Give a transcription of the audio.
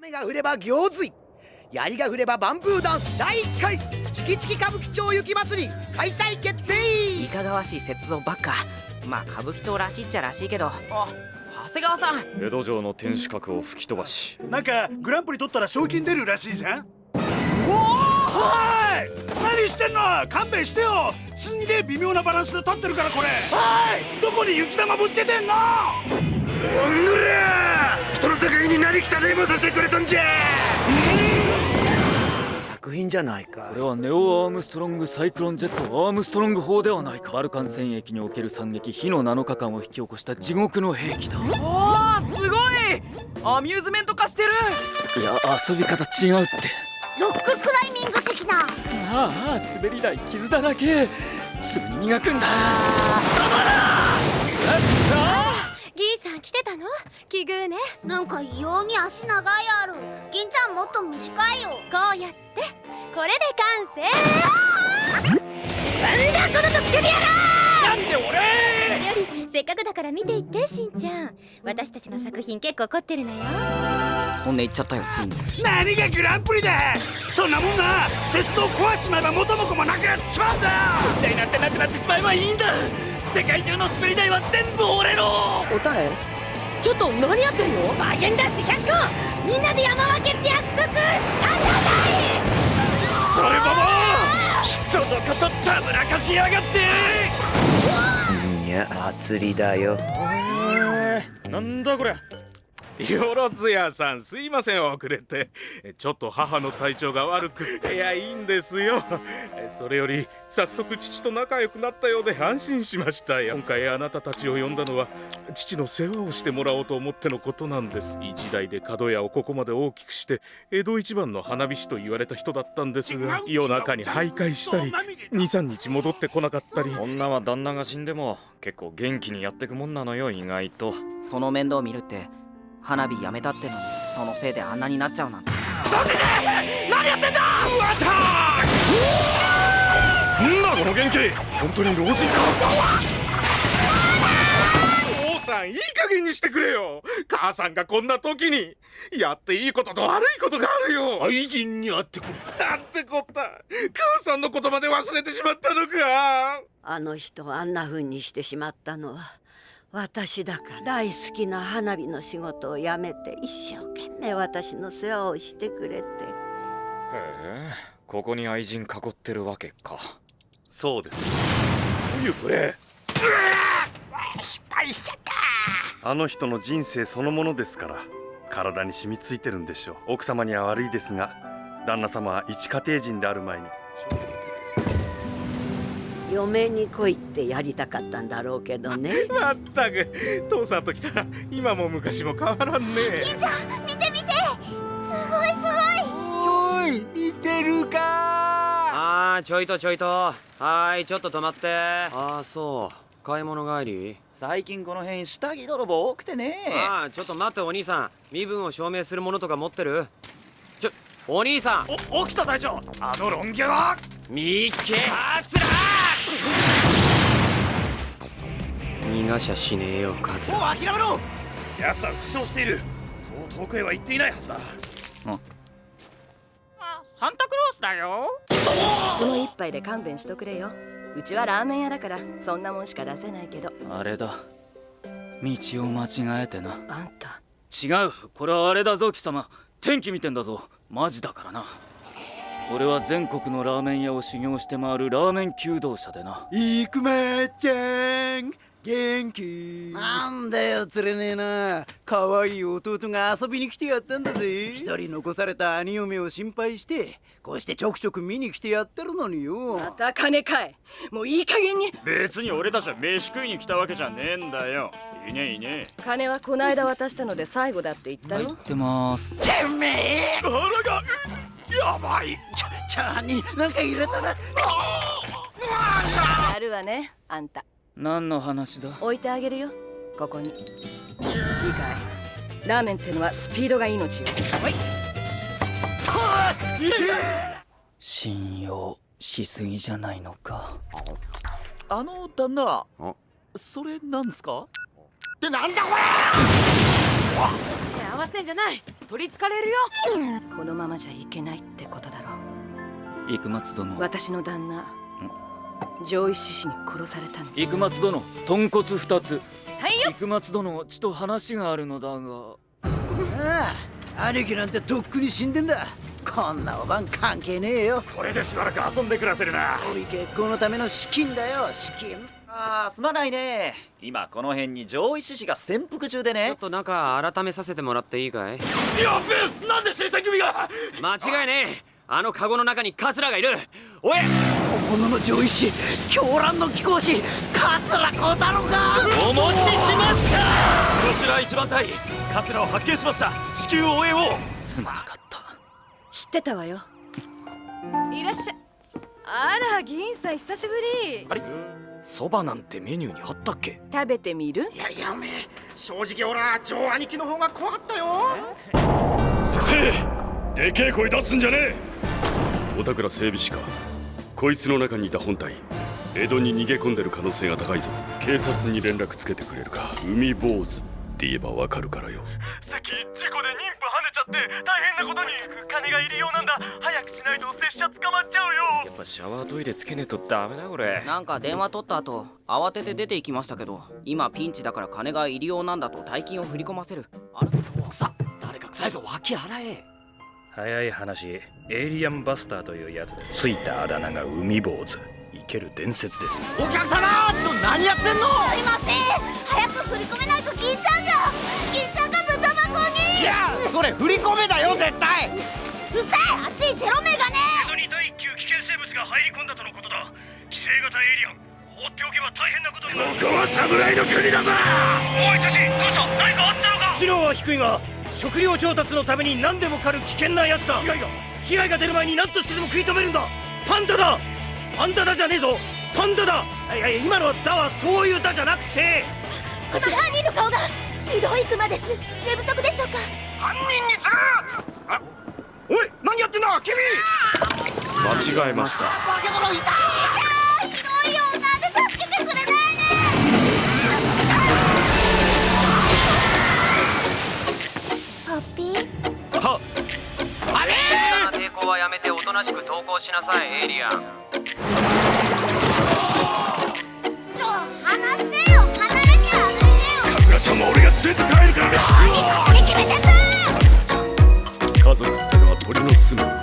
雨が降れば行水。槍が降ればバンブーダンス第1回。チキチキ歌舞伎町雪祭り開催決定。いかがわしい雪像ばっか。まあ歌舞伎町らしいっちゃらしいけど。あ長谷川さん。江戸城の天守閣を吹き飛ばし。なんかグランプリ取ったら賞金出るらしいじゃん。おおい！何してんの？勘弁してよ！すんげえ微妙なバランスで立ってるからこれ。はい！どこに雪玉ぶつけてんの？おのれら人の世界に何汚いもんさせてくれたんじゃ。作品じゃないか。これはネオ・アームストロング・サイクロンジェット・アームストロング砲ではないか。バルカン戦役における惨劇火の7日間を引き起こした地獄の兵器だ。おーすごい。アミューズメント化してる。いや遊び方違うって。ロッククライミング的な。ああ滑り台傷だらけ。すぐに磨くんだ。ギリさん来てたの？奇遇ね。なんか異様に足長いある銀ちゃんもっと短いよ。こうやって。これで完成。なんだこのとつけてやら。なんで俺？それよりせっかくだから見ていってしんちゃん。私たちの作品結構凝ってるのよ。本音言っちゃったよついに。何がグランプリだ。そんなもんな。雪像壊しちまえば元も子もなくなっちまうんだ。よ台なんてなくなってしまえばいいんだ世界中の滑り台は全部俺のおたえ？ちょっと何やってんの？バーゲンダッシュ100個！みんなで山分けって約束！したじゃない！それもも人のことたぶらかしやがって！いや祭りだよ。なんだこれよろずやさんすいません遅れて。ちょっと母の体調が悪くいやいいんですよ。それより早速父と仲良くなったようで安心しましたよ。今回あなたたちを呼んだのは父の世話をしてもらおうと思ってのことなんです。一代で角屋をここまで大きくして江戸一番の花火師と言われた人だったんですが夜中に徘徊したり23日戻ってこなかったり。女は旦那が死んでも結構元気にやってくもんなのよ意外と。その面倒見るって花火やめたってのにそのせいであんなになっちゃうなんて。なんだ!この元気。本当に老人か父さんいい加減にしてくれよ。母さんがこんな時にやっていいことと悪いことがあるよ。愛人に会ってくる。なんてこった。母さんのことまで忘れてしまったのか。あの人をあんな風にしてしまったのは私だから大好きな花火の仕事を辞めて一生懸命私の世話をしてくれて。へえここに愛人囲ってるわけか。そうです。どういうプレあの人の人生そのものですから体に染みついてるんでしょう。奥様には悪いですが旦那様は一家庭人である前に嫁に来いってやりたかったんだろうけどね。ー まったく父さんと来たら今も昔も変わらんね。銀ちゃん見て見て。すごいすごい。おい見てるか。あーちょいとちょいと。はーいちょっと止まって。ああそう。買い物帰り？最近この辺下着泥棒多くてね。ああちょっと待ってお兄さん。身分を証明するものとか持ってる？ちょお兄さん。お起きた大将。あのロン毛は。みっけ。あつら逃がしゃしねえよカツもうラ諦めろ。奴は負傷している。そう遠くへは行っていないはずだ。サンタクロースだよ。その一杯で勘弁しとくれよ。うちはラーメン屋だからそんなもんしか出せないけど。あれだ。道を間違えてな。あんた。違う。これはあれだぞ貴様。天気見てんだぞ。マジだからな俺は全国のラーメン屋を修行して回るラーメン求道者でな。イクマちゃん元気。なんだよ釣れねえな。可愛い弟が遊びに来てやったんだぜ。一人残された兄嫁を心配してこうしてちょくちょく見に来てやってるのによ。また金かい。もういい加減に。別に俺たちは飯食いに来たわけじゃねえんだよ。いねえいね金はこないだ渡したので最後だって言ったえろってます。てめえ！腹がやばい。ちゃチャーになんか入れたら。やるわねあんた。何の話だ？置いてあげるよ。ここに。いいかい。ラーメンってのはスピードが命よ。はい。信用しすぎじゃないのか。あの旦那それなんですか？ってなんだこれ！合わせんじゃない取りつかれるよ。このままじゃいけないってことだろ幾松殿。私の旦那上位志士に殺されたん幾松殿豚骨二つ。はいよ。幾松殿ちと話があるのだが。ああ兄貴なんてとっくに死んでんだ。こんなおばん関係ねえよ。これでしばらく遊んで暮らせるな。おい結婚のための資金だよ資金ああすまないね。今この辺に上位志士が潜伏中でね。ちょっと中改めさせてもらっていいかい？やべえなんで新選組が。間違いねえ。あのカゴの中にカツラがいる。おい！本物の上位士狂乱の貴公子桂小太郎がお持ちしました！こちら一番隊桂を発見しました。至急応援をすまなかった。知ってたわよ。いらっしゃあら銀さん久しぶり。あれ？そばなんてメニューにあったっけ？食べてみる？いやいやおめえ正直俺はジョー兄貴の方が怖かったよ。せえ？でけえ声出すんじゃねえ。お宝整備士か。こいつの中にいた本体江戸に逃げ込んでる可能性が高いぞ。警察に連絡つけてくれるか。海坊主って言えばわかるからよ。さっき事故で妊婦跳ねちゃって大変なことに。金がいるようなんだ。早くしないと拙者捕まっちゃうよ。やっぱシャワートイレつけねえとダメだこれ。なんか電話取った後慌てて出て行きましたけど今ピンチだから金が入りようなんだと大金を振り込ませる。あれさ誰か臭いぞ。脇洗え。早い話エイリアンバスターというやつですついたあだ名が海坊主。生ける伝説です。お客様！何やってんの！すいません。早く振り込めないと銀ちゃんやそれ振り込めだよ絶対。うさいあっちにテロメガね江戸に第一級危険生物が入り込んだとのことだ。規制型エイリアン放っておけば大変なことになる。ここは侍の国だぞ。おいたちどうした？何かあったのか？知能は低いが食料調達のために何でも狩る危険なやつだ被害が被害が出る前に何としてでも食い止めるんだ。パンダだ。パンダだじゃねえぞ。パンダだ。いやいや今のはだはそういうだじゃなくて。こちら犯人の顔が移動行くまです。寝不足でしょうか？犯人に次ぐあおい何やってんだ？君！間違えました。化け物いた！ーひどいよなんで助けてくれないね。ポッピー！はあれ抵抗はやめておとなしく投降しなさいエイリアンちょ離してよ離れよ家族ってのは鳥の住む